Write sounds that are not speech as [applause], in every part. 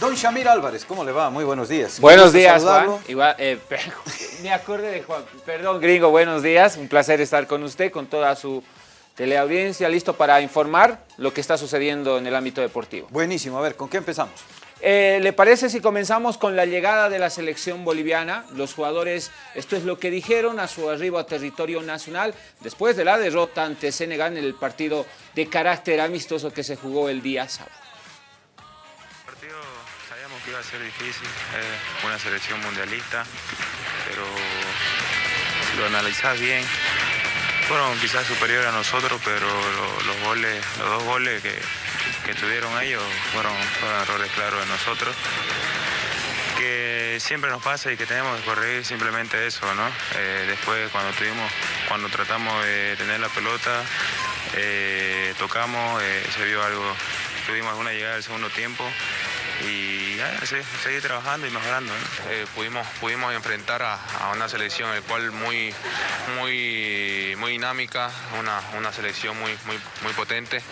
Don Shamir Álvarez, ¿cómo le va? Muy buenos días. Buenos días, Juan. Igual, eh, [laughs] me acordé de Juan. Perdón, gringo, buenos días. Un placer estar con usted, con toda su teleaudiencia, listo para informar lo que está sucediendo en el ámbito deportivo. Buenísimo. A ver, ¿con qué empezamos? Eh, ¿Le parece si comenzamos con la llegada de la selección boliviana? Los jugadores, esto es lo que dijeron a su arribo a territorio nacional después de la derrota ante Senegal en el partido de carácter amistoso que se jugó el día sábado iba a ser difícil, es una selección mundialista, pero lo analizás bien, fueron quizás superiores a nosotros, pero los, goles, los dos goles que, tuvieron ellos fueron, errores claros de nosotros que siempre nos pasa y que tenemos que corregir simplemente eso, ¿no? Eh, después cuando tuvimos, cuando tratamos de tener la pelota, eh, tocamos, eh, se vio algo, tuvimos alguna llegada del segundo tiempo y seguir trabajando y mejorando. Eh, pudimos, pudimos enfrentar a, una selección el cual muy, muy, muy dinámica, una, selección muy, muy, muy potente.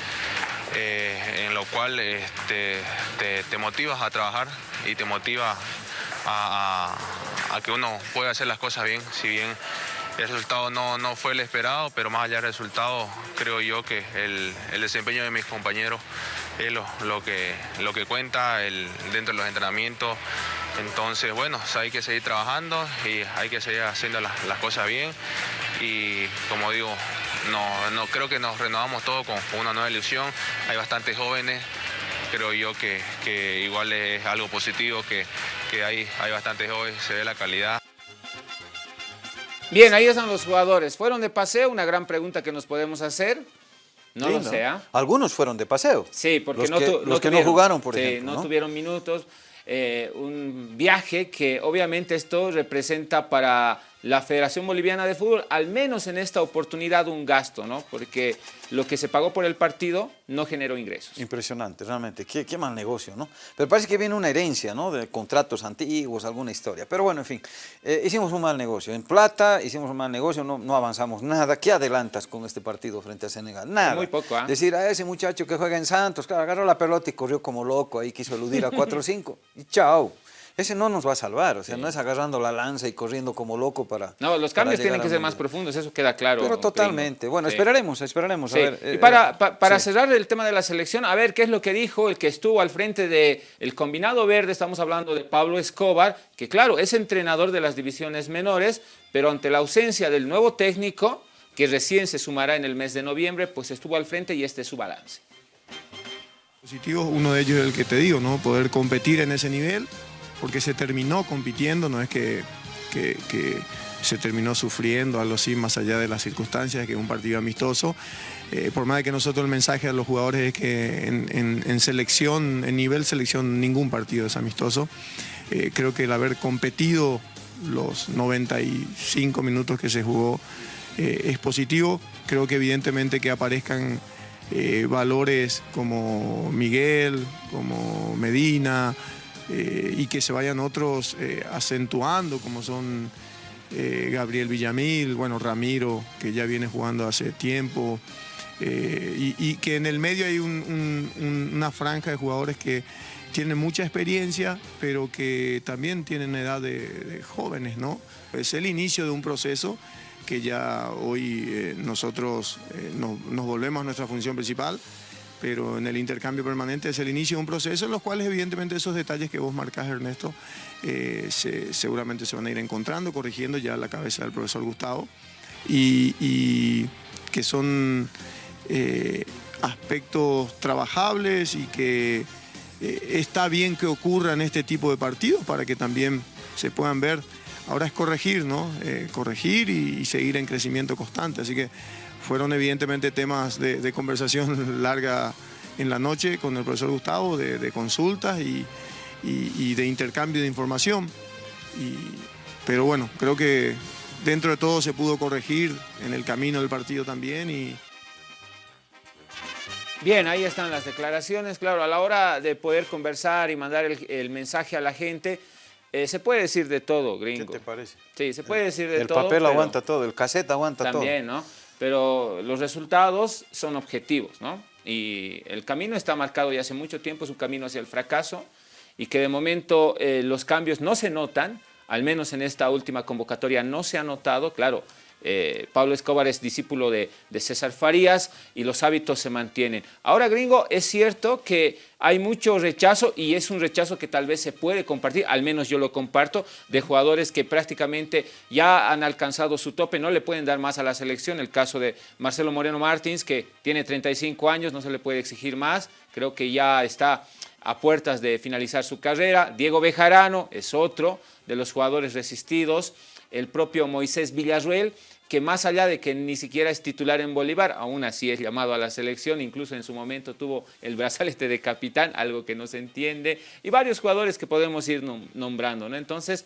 Eh, en lo cual este, te, motivas a trabajar y te motiva a, que uno pueda hacer las cosas bien, si bien el resultado no, no, fue el esperado, pero más allá del resultado, creo yo que el, el desempeño de mis compañeros es lo, que, lo que cuenta el, dentro de los entrenamientos. Entonces, bueno, hay que seguir trabajando y hay que seguir haciendo las, cosas bien. Y como digo, no, no, creo que nos renovamos todo con, una nueva ilusión. Hay bastantes jóvenes, creo yo que, igual es algo positivo, que, que hay, hay bastantes jóvenes, se ve la calidad. Bien, ahí están los jugadores. ¿Fueron de paseo? Una gran pregunta que nos podemos hacer. No lo sé. ¿ah? Algunos fueron de paseo. Sí, porque los no, que, los que no jugaron, por ejemplo. no tuvieron minutos. Eh, un viaje que obviamente esto representa para la Federación Boliviana de Fútbol, al menos en esta oportunidad, un gasto, ¿no? Porque lo que se pagó por el partido no generó ingresos. Impresionante, realmente. Qué, qué mal negocio, ¿no? Pero parece que viene una herencia, ¿no? De contratos antiguos, alguna historia. Pero bueno, en fin, eh, hicimos un mal negocio. En plata hicimos un mal negocio, no, no avanzamos nada. ¿Qué adelantas con este partido frente a Senegal? Nada. Muy poco, ¿ah? Decir a ese muchacho que juega en Santos, claro, agarró la pelota y corrió como loco, ahí quiso eludir a 4 o 5. Y chao ese no nos va a salvar, o sea, no es agarrando la lanza y corriendo como loco para... No, los cambios tienen que ser más profundos, eso queda claro. Pero totalmente, bueno, esperaremos, esperaremos. A ver, y para, eh, para cerrar el tema de la selección, a ver qué es lo que dijo el que estuvo al frente del el combinado verde, estamos hablando de Pablo Escobar, que claro, es entrenador de las divisiones menores, pero ante la ausencia del nuevo técnico, que recién se sumará en el mes de noviembre, pues estuvo al frente y este es su balance. Positivo, uno de ellos es el que te digo, ¿no? Poder competir en ese nivel, porque se terminó compitiendo, no es que, se terminó sufriendo, algo así, más allá de las circunstancias, que es un partido amistoso. Eh, por más de que nosotros el mensaje a los jugadores es que en, selección, en nivel selección, ningún partido es amistoso. Eh, creo que el haber competido los 95 minutos que se jugó eh, es positivo. Creo que evidentemente que aparezcan valores como Miguel, como Medina, eh, y que se vayan otros eh, acentuando, como son eh, Gabriel Villamil, bueno, Ramiro, que ya viene jugando hace tiempo, y, que en el medio hay una franja de jugadores que tienen mucha experiencia, pero que también tienen edad de, jóvenes, ¿no? Es el inicio de un proceso que ya hoy nosotros nos volvemos a nuestra función principal, pero en el intercambio permanente es el inicio de un proceso en los cuales evidentemente esos detalles que vos marcás, Ernesto, eh, seguramente se van a ir encontrando, corrigiendo ya la cabeza del profesor Gustavo, y, que son eh, aspectos trabajables y que eh, está bien que ocurran este tipo de partidos para que también se puedan ver. Ahora es corregir, ¿no? corregir y, y seguir en crecimiento constante, así que fueron evidentemente temas de, conversación [laughs] larga en la noche con el profesor Gustavo, de, consultas y, de intercambio de información. pero bueno, creo que dentro de todo se pudo corregir en el camino del partido también y, Bien, ahí están las declaraciones. Claro, a la hora de poder conversar y mandar el, mensaje a la gente, eh, se puede decir de todo, gringo. ¿Qué te parece? Sí, se puede decir de todo. El papel aguanta todo, el cassette aguanta todo. También, ¿no? Pero los resultados son objetivos, ¿no? y el camino está marcado ya hace mucho tiempo, es un camino hacia el fracaso y que de momento eh, los cambios no se notan, al menos en esta última convocatoria no se ha notado, claro, eh, Pablo Escobar es discípulo de, César Farías y los hábitos se mantienen. Ahora, gringo, es cierto que hay mucho rechazo y es un rechazo que tal vez se puede compartir, al menos yo lo comparto, de jugadores que prácticamente ya han alcanzado su tope, no le pueden dar más a la selección. El caso de Marcelo Moreno Martins, que tiene 35 años, no se le puede exigir más, creo que ya está a puertas de finalizar su carrera. Diego Bejarano es otro de los jugadores resistidos el propio Moisés Villarruel, que más allá de que ni siquiera es titular en Bolívar, aún así es llamado a la selección, incluso en su momento tuvo el brazalete de capitán, algo que no se entiende, y varios jugadores que podemos ir nombrando. ¿no? Entonces,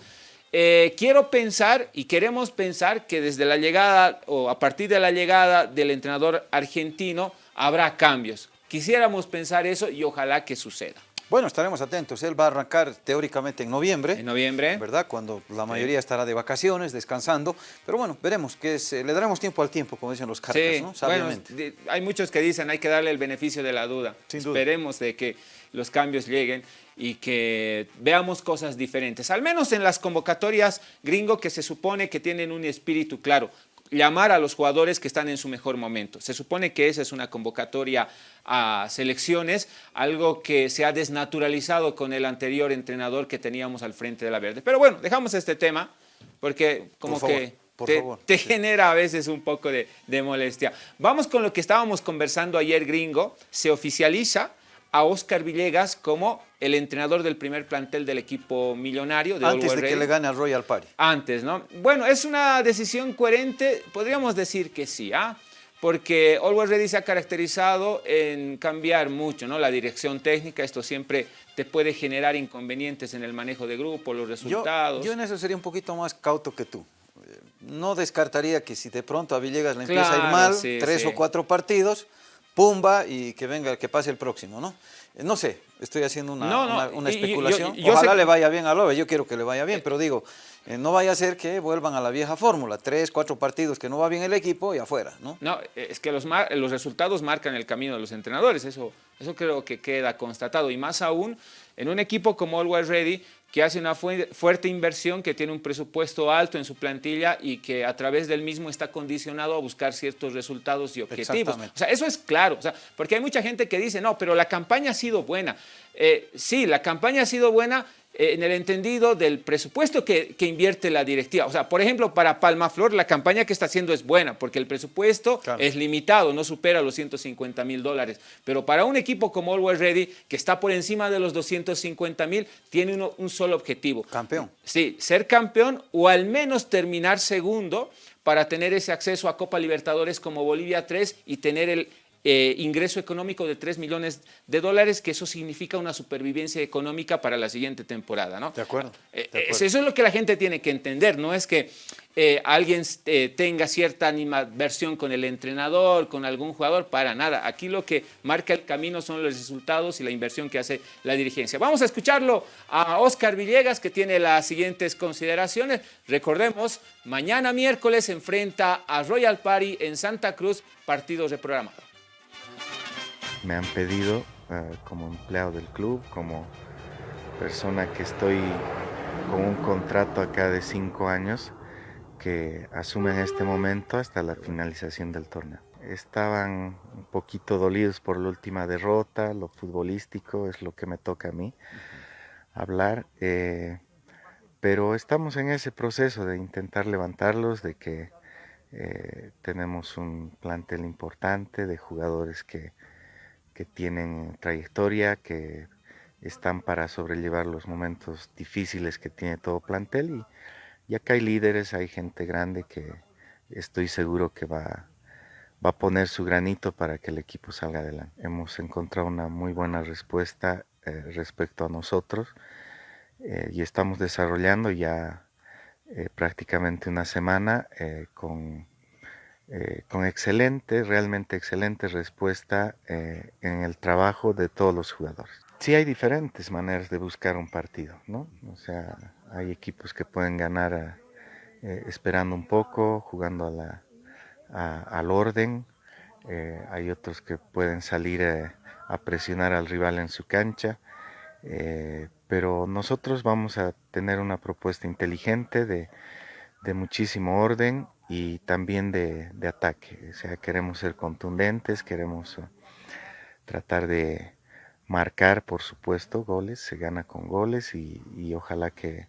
eh, quiero pensar y queremos pensar que desde la llegada o a partir de la llegada del entrenador argentino habrá cambios. Quisiéramos pensar eso y ojalá que suceda. Bueno, estaremos atentos. Él va a arrancar teóricamente en noviembre. En noviembre. ¿Verdad? Cuando la mayoría estará de vacaciones, descansando. Pero bueno, veremos. que eh, le daremos tiempo al tiempo, como dicen los cartas, ¿no? Sabiamente. hay muchos que dicen hay que darle el beneficio de la duda. Esperemos de que los cambios lleguen y que veamos cosas diferentes. Al menos en las convocatorias gringo que se supone que tienen un espíritu claro llamar a los jugadores que están en su mejor momento. Se supone que esa es una convocatoria a selecciones, algo que se ha desnaturalizado con el anterior entrenador que teníamos al frente de la Verde. Pero bueno, dejamos este tema porque como que te, genera a veces un poco de, de molestia. Vamos con lo que estábamos conversando ayer, gringo. Se oficializa a Oscar Villegas como el entrenador del primer plantel del equipo millonario. De Antes de que le gane al Royal Party. Antes, ¿no? Bueno, es una decisión coherente, podríamos decir que sí, ¿ah? Porque Always Ready se ha caracterizado en cambiar mucho, ¿no? La dirección técnica, esto siempre te puede generar inconvenientes en el manejo de grupo, los resultados. Yo, en eso sería un poquito más cauto que tú. No descartaría que si de pronto a Villegas le empieza a ir mal, tres o cuatro partidos, pumba y que venga, que pase el próximo, ¿no? Eh, no sé, estoy haciendo una, una, especulación. Ojalá le vaya bien a Lobe, yo quiero que le vaya bien, pero digo, eh, no vaya a ser que vuelvan a la vieja fórmula, tres, cuatro partidos que no va bien el equipo y afuera, ¿no? No, es que los, los resultados marcan el camino de los entrenadores, eso, eso creo que queda constatado, y más aún en un equipo como Always Ready, que hace una fuerte inversión, que tiene un presupuesto alto en su plantilla y que a través del mismo está condicionado a buscar ciertos resultados y objetivos. O sea, eso es claro, o sea, porque hay mucha gente que dice, no, pero la campaña ha sido buena. Eh, sí, la campaña ha sido buena, eh, en el entendido del presupuesto que, invierte la directiva. O sea, por ejemplo, para Palmaflor la campaña que está haciendo es buena porque el presupuesto es limitado, no supera los 150 mil dólares. Pero para un equipo como Always Ready, que está por encima de los 250 mil, tiene un solo objetivo. Campeón. Sí, ser campeón o al menos terminar segundo para tener ese acceso a Copa Libertadores como Bolivia 3 y tener el, eh, ingreso económico de 3 millones de dólares, que eso significa una supervivencia económica para la siguiente temporada. ¿no? De acuerdo. Eh, eso es lo que la gente tiene que entender, no es que eh, alguien tenga cierta animadversión con el entrenador, con algún jugador, para nada. Aquí lo que marca el camino son los resultados y la inversión que hace la dirigencia. Vamos a escucharlo a Oscar Villegas, que tiene las siguientes consideraciones. Recordemos, mañana miércoles enfrenta a Royal Party en Santa Cruz, partido reprogramado me han pedido eh, como empleado del club, como persona que estoy con un contrato acá de cinco años que asume en este momento hasta la finalización del torneo. Estaban un poquito dolidos por la última derrota, lo futbolístico es lo que me toca a mí hablar, eh, pero estamos en ese proceso de intentar levantarlos, de que eh, tenemos un plantel importante de jugadores que que tienen trayectoria, que están para sobrellevar los momentos difíciles que tiene todo plantel y, acá hay líderes, hay gente grande que estoy seguro que va, va a poner su granito para que el equipo salga adelante. Hemos encontrado una muy buena respuesta eh, respecto a nosotros eh, y estamos desarrollando ya eh, prácticamente una semana con eh, con excelente, realmente excelente respuesta eh, en el trabajo de todos los jugadores. Sí hay diferentes maneras de buscar un partido, ¿no? O sea, hay equipos que pueden ganar eh, esperando un poco, jugando a la, al orden, hay otros que pueden salir a presionar al rival en su cancha, pero nosotros vamos a tener una propuesta inteligente de, muchísimo orden y también de, ataque. O sea, queremos ser contundentes, queremos tratar de marcar, por supuesto, goles, se gana con goles y ojalá que,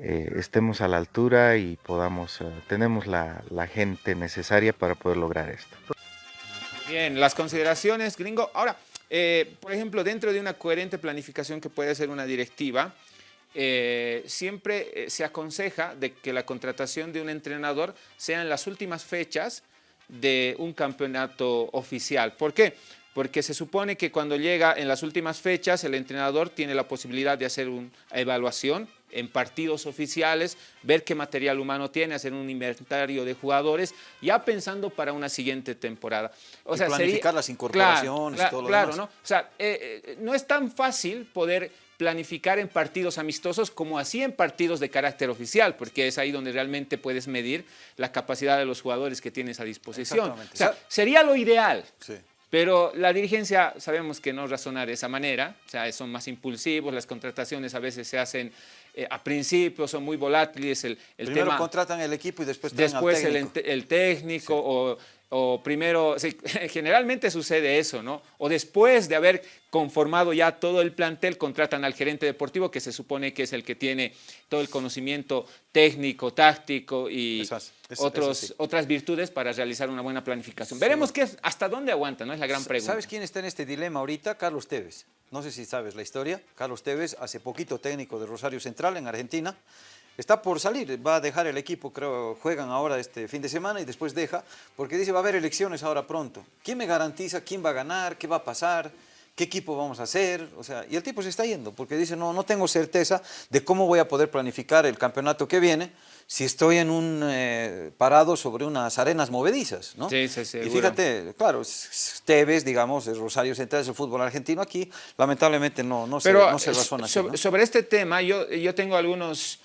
eh, estemos a la altura y podamos, eh, tenemos la, gente necesaria para poder lograr esto. Bien, las consideraciones, gringo. Ahora, eh, por ejemplo, dentro de una coherente planificación que puede ser una directiva, siempre se aconseja de que la contratación de un entrenador sea en las últimas fechas de un campeonato oficial. ¿Por qué? Porque se supone que cuando llega en las últimas fechas, el entrenador tiene la posibilidad de hacer una evaluación en partidos oficiales, ver qué material humano tiene, hacer un inventario de jugadores, ya pensando para una siguiente temporada. O sea, planificar las incorporaciones claro, todo lo claro, ¿no? O sea, eh, eh, no es tan fácil poder planificar en partidos amistosos como así en partidos de carácter oficial, porque es ahí donde realmente puedes medir la capacidad de los jugadores que tienes a disposición. O sea, sería lo ideal. Sí. Pero la dirigencia sabemos que no razona de esa manera, o sea, son más impulsivos, las contrataciones a veces se hacen eh, a principio son muy volátiles. El, el Primero contratan el equipo y después Después al técnico. El, el, técnico o, o, primero, [laughs] generalmente sucede eso, ¿no? O después de haber conformado ya todo el plantel, contratan al gerente deportivo que se supone que es el que tiene todo el conocimiento técnico, táctico y otros, otras virtudes para realizar una buena planificación. Veremos qué es, hasta dónde aguanta, ¿no? Es la gran pregunta. ¿Sabes quién está en este dilema ahorita? Carlos Tevez. No sé si sabes la historia. Carlos Tevez, hace poquito técnico de Rosario Central en Argentina, está por salir, va a dejar el equipo, creo, juegan ahora este fin de semana y después deja, porque dice va a haber elecciones ahora pronto. ¿Quién me garantiza quién va a ganar, qué va a pasar? ¿Qué equipo vamos a hacer? O sea, y el tipo se está yendo porque dice, no, no tengo certeza de cómo voy a poder planificar el campeonato que viene si estoy en un eh, parado sobre unas arenas movedizas, ¿no? Sí, sí, sí. Y fíjate, claro, Tevez, digamos, es Rosario Central, es el fútbol argentino aquí, lamentablemente no, no, se, no se razona así, Sobre este tema, yo, yo tengo algunos,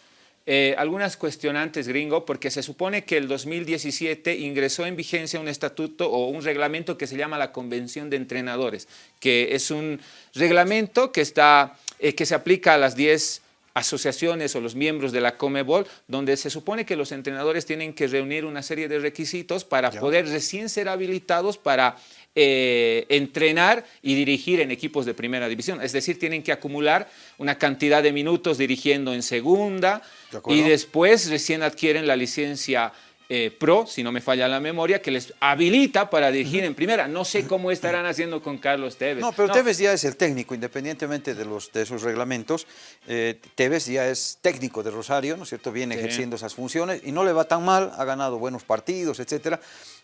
eh, algunas cuestionantes, gringo, porque se supone que el 2017 ingresó en vigencia un estatuto o un reglamento que se llama la Convención de Entrenadores, que es un reglamento que, está, eh, que se aplica a las 10 asociaciones o los miembros de la Comebol, donde se supone que los entrenadores tienen que reunir una serie de requisitos para poder recién ser habilitados para eh, entrenar y dirigir en equipos de primera división. Es decir, tienen que acumular una cantidad de minutos dirigiendo en segunda y después recién adquieren la licencia eh, pro, si no me falla la memoria, que les habilita para dirigir en primera. No sé cómo estarán haciendo con Carlos Tevez. No, pero Tevez ya es el técnico, independientemente de, los, de esos reglamentos. Eh, Tevez ya es técnico de Rosario, ¿no es cierto? Viene ejerciendo esas funciones y no le va tan mal, ha ganado buenos partidos, etcétera.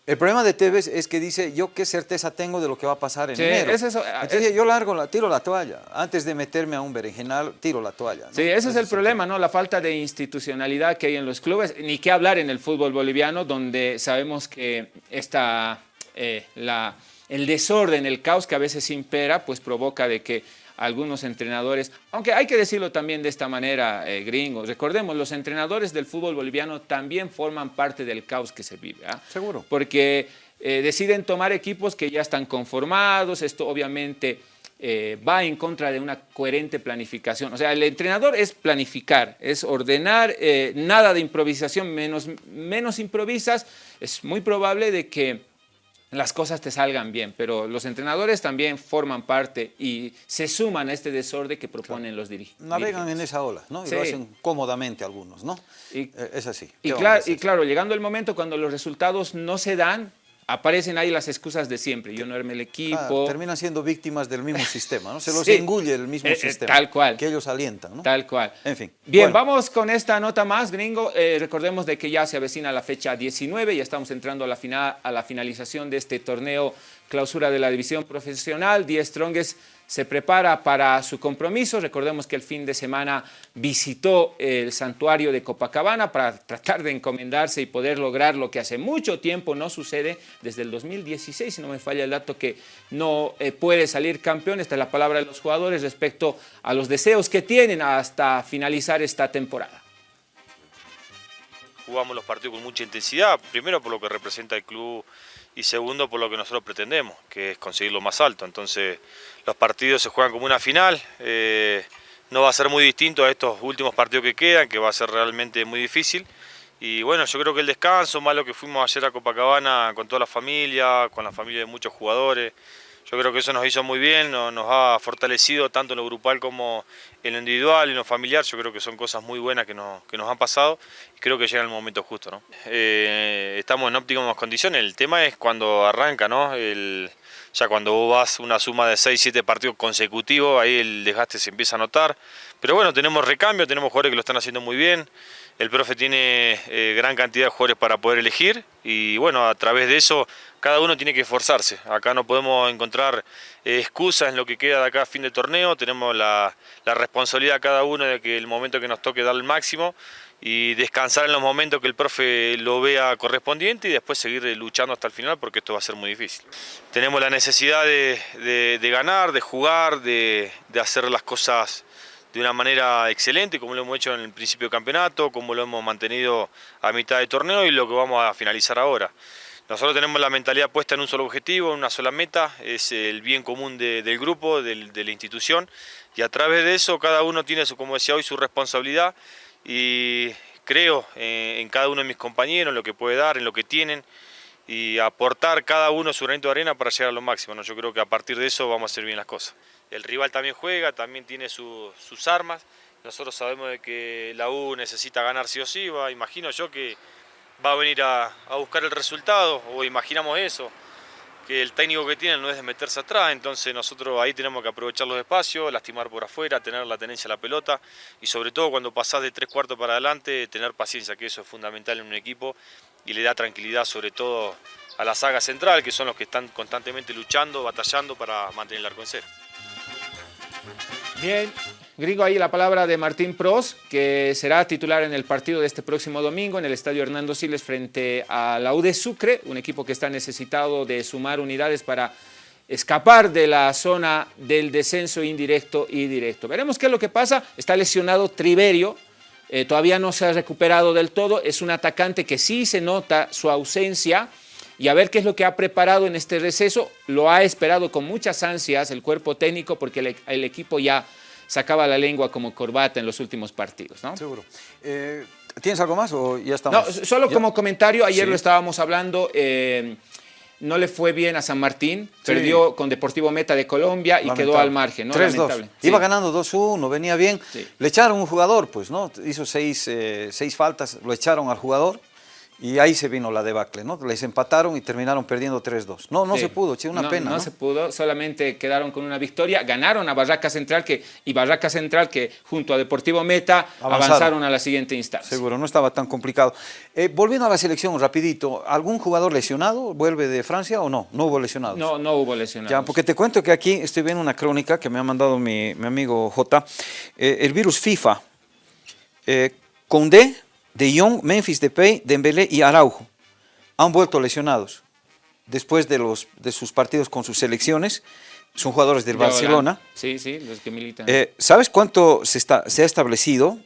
El problema de Tevez es que dice, yo qué certeza tengo de lo que va a pasar en enero. Es eso, Entonces yo largo, la, tiro la toalla. Antes de meterme a un berenjenal, tiro la toalla. Sí, ese es el problema, ¿no? La falta de institucionalidad que hay en los clubes. Ni qué hablar en el fútbol boliviano, donde sabemos que está eh, la, el desorden, el caos que a veces impera, pues provoca de que algunos entrenadores, aunque hay que decirlo también de esta manera, eh, gringos, recordemos, los entrenadores del fútbol boliviano también forman parte del caos que se vive. ¿ah? Seguro. Porque eh, deciden tomar equipos que ya están conformados, esto obviamente eh, va en contra de una coherente planificación. O sea, el entrenador es planificar, es ordenar, nada de improvisación, menos, menos improvisas, es muy probable de que las cosas te salgan bien, pero los entrenadores también forman parte y se suman a este desorden que proponen los dirigentes. Navegan en esa ola, ¿no? Y lo hacen cómodamente algunos, ¿no? Y, eh, es así. Y, y claro, llegando el momento cuando los resultados no se dan, aparecen ahí las excusas de siempre. Yo no armé el equipo. terminan siendo víctimas del mismo [laughs] sistema, ¿no? Se los engulle el mismo eh, eh, sistema. Tal cual. Que ellos alientan, ¿no? Tal cual. En fin. Bien, vamos con esta nota más, gringo. Eh, recordemos de que ya se avecina la fecha 19, ya estamos entrando a la, final, a la finalización de este torneo clausura de la división profesional. Die Strongest se prepara para su compromiso. Recordemos que el fin de semana visitó el santuario de Copacabana para tratar de encomendarse y poder lograr lo que hace mucho tiempo no sucede, desde el 2016, si no me falla el dato, que no eh, puede salir campeón. Esta es la palabra de los jugadores respecto a los deseos que tienen hasta finalizar esta temporada. Jugamos los partidos con mucha intensidad, primero por lo que representa el club y segundo por lo que nosotros pretendemos, que es conseguir lo más alto. Entonces los partidos se juegan como una final, eh, no va a ser muy distinto a estos últimos partidos que quedan, que va a ser realmente muy difícil. Y bueno, yo creo que el descanso, más lo que fuimos ayer a Copacabana con toda la familia, con la familia de muchos jugadores, yo creo que eso nos hizo muy bien, nos, ha fortalecido tanto en lo grupal como en lo individual y en lo familiar. Yo creo que son cosas muy buenas que nos, que nos han pasado y creo que llega el momento justo. ¿no? Eh, estamos en óptimas condiciones, el tema es cuando arranca, ¿no? El, ya cuando vos vas una suma de 6, 7 partidos consecutivos, ahí el desgaste se empieza a notar. Pero bueno, tenemos recambio, tenemos jugadores que lo están haciendo muy bien. El profe tiene eh, gran cantidad de jugadores para poder elegir y bueno, a través de eso cada uno tiene que esforzarse. Acá no podemos encontrar eh, excusas en lo que queda de acá a fin de torneo, tenemos la, responsabilidad cada uno de que el momento que nos toque dar el máximo y descansar en los momentos que el profe lo vea correspondiente y después seguir luchando hasta el final porque esto va a ser muy difícil. Tenemos la necesidad de, ganar, de jugar, de, de hacer las cosas de una manera excelente, como lo hemos hecho en el principio del campeonato, como lo hemos mantenido a mitad de torneo y lo que vamos a finalizar ahora. Nosotros tenemos la mentalidad puesta en un solo objetivo, en una sola meta, es el bien común del grupo, de la institución, y a través de eso cada uno tiene, su, como decía hoy, su responsabilidad y creo eh, en cada uno de mis compañeros, en lo que puede dar, en lo que tienen, y aportar cada uno su granito de arena para llegar a lo máximo. ¿no? Yo creo que a partir de eso vamos a hacer bien las cosas. El rival también juega, también tiene sus armas. Nosotros sabemos de que la U necesita ganar sí o sí. Imagino yo que va a venir a, buscar el resultado, o imaginamos eso, que el técnico que tiene no es de meterse atrás, entonces nosotros ahí tenemos que aprovechar los espacios, lastimar por afuera, tener la tenencia a la pelota y sobre todo cuando pasás de tres cuartos para adelante, tener paciencia, que eso es fundamental en un equipo y le da tranquilidad sobre todo a la saga central, que son los que están constantemente luchando, batallando para mantener el arco en cero. Bien, Gringo, ahí la palabra de Martín Pros, que será titular en el partido de este próximo domingo en el Estadio Hernando Siles frente a la UD Sucre, un equipo que está necesitado de sumar unidades para escapar de la zona del descenso indirecto y directo. Veremos qué es lo que pasa. Está lesionado Triverio, eh, todavía no se ha recuperado del todo. Es un atacante que sí se nota su ausencia y a ver qué es lo que ha preparado en este receso. Lo ha esperado con muchas ansias el cuerpo técnico porque el, equipo ya sacaba la lengua como corbata en los últimos partidos. ¿no? Seguro. Eh, ¿Tienes algo más o ya estamos? No, solo como comentario, ayer lo estábamos hablando, eh, no le fue bien a San Martín, perdió con Deportivo Meta de Colombia y quedó al margen, ¿no? 3-2. Iba ganando 2-1, venía bien. Le echaron un jugador, pues, ¿no? Hizo seis, eh, seis faltas, lo echaron al jugador y ahí se vino la debacle, ¿no? Les empataron y terminaron perdiendo 3-2. No, no se pudo, che, una pena. No, no, se pudo, solamente quedaron con una victoria. Ganaron a Barraca Central que, y Barraca Central que junto a Deportivo Meta avanzaron, a la siguiente instancia. Seguro, no estaba tan complicado. Eh, volviendo a la selección, rapidito, ¿algún jugador lesionado vuelve de Francia o no? No hubo lesionados. No, no hubo lesionados. Ya, porque te cuento que aquí estoy viendo una crónica que me ha mandado mi, amigo J. Eh, el virus FIFA. Eh, Condé de Jong, Memphis Depay, Dembélé y Araujo han vuelto lesionados después de, los, de sus partidos con sus selecciones. Son jugadores del Barcelona. Sí, sí, los que militan. Eh, ¿Sabes cuánto se, está, se ha establecido?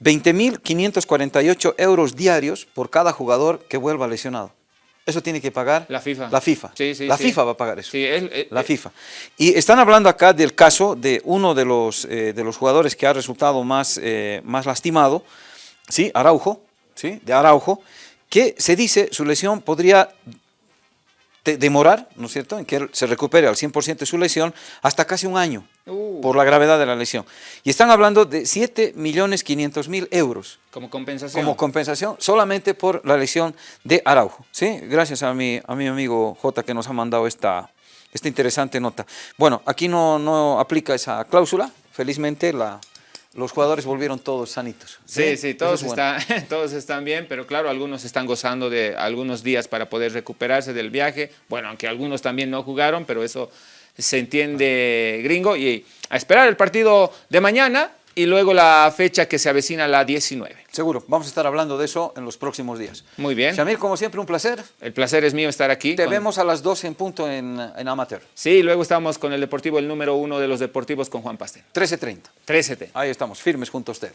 20.548 euros diarios por cada jugador que vuelva lesionado. Eso tiene que pagar la FIFA. La FIFA. Sí, sí, la FIFA va a pagar eso. Sí, la FIFA. Y están hablando acá del caso de uno de los, eh, de los jugadores que ha resultado más, eh, más lastimado, ¿sí? Araujo, ¿sí? de Araujo, que se dice su lesión podría demorar, ¿no es cierto?, en que se recupere al 100% de su lesión hasta casi un año uh. por la gravedad de la lesión. Y están hablando de 7.500.000 euros. Como compensación. Como compensación solamente por la lesión de Araujo. ¿sí? Gracias a mi, a mi amigo J que nos ha mandado esta, esta interesante nota. Bueno, aquí no, no aplica esa cláusula, felizmente la, los jugadores volvieron todos sanitos. Sí, sí, todos, están, [laughs] todos están bien, pero claro, algunos están gozando de algunos días para poder recuperarse del viaje. Bueno, aunque algunos también no jugaron, pero eso se entiende gringo. Y a esperar el partido de mañana y luego la fecha que se avecina la 19. Seguro, vamos a estar hablando de eso en los próximos días. Muy bien. Shamir, como siempre, un placer. El placer es mío estar aquí. Te vemos a las 12 en punto en, en, Amateur. Sí, luego estamos con el Deportivo, el número uno de los deportivos con Juan Pastel. 13.30. 13.30. Ahí estamos, firmes junto a ustedes.